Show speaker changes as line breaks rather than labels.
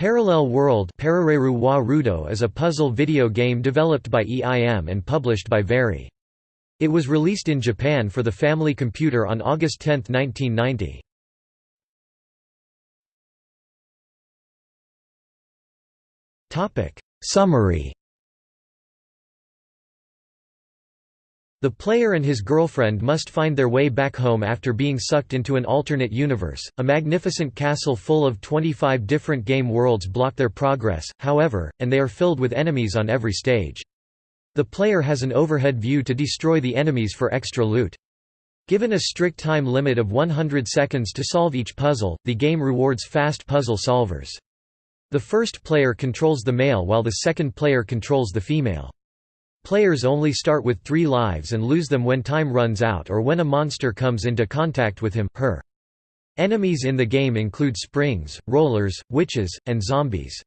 Parallel World is a puzzle video game developed by EIM and published by Varie. It was released in Japan for the Family Computer on August 10, 1990. Summary The player and his girlfriend must find their way back home after being sucked into an alternate universe. A magnificent castle full of 25 different game worlds block their progress, however, and they are filled with enemies on every stage. The player has an overhead view to destroy the enemies for extra loot. Given a strict time limit of 100 seconds to solve each puzzle, the game rewards fast puzzle solvers. The first player controls the male while the second player controls the female. Players only start with three lives and lose them when time runs out or when a monster comes into contact with him her. Enemies in the game include springs, rollers, witches, and zombies.